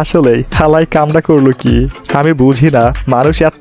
আসলে হালাই কামটা করল কি? আমি বুঝি না মানুষ এত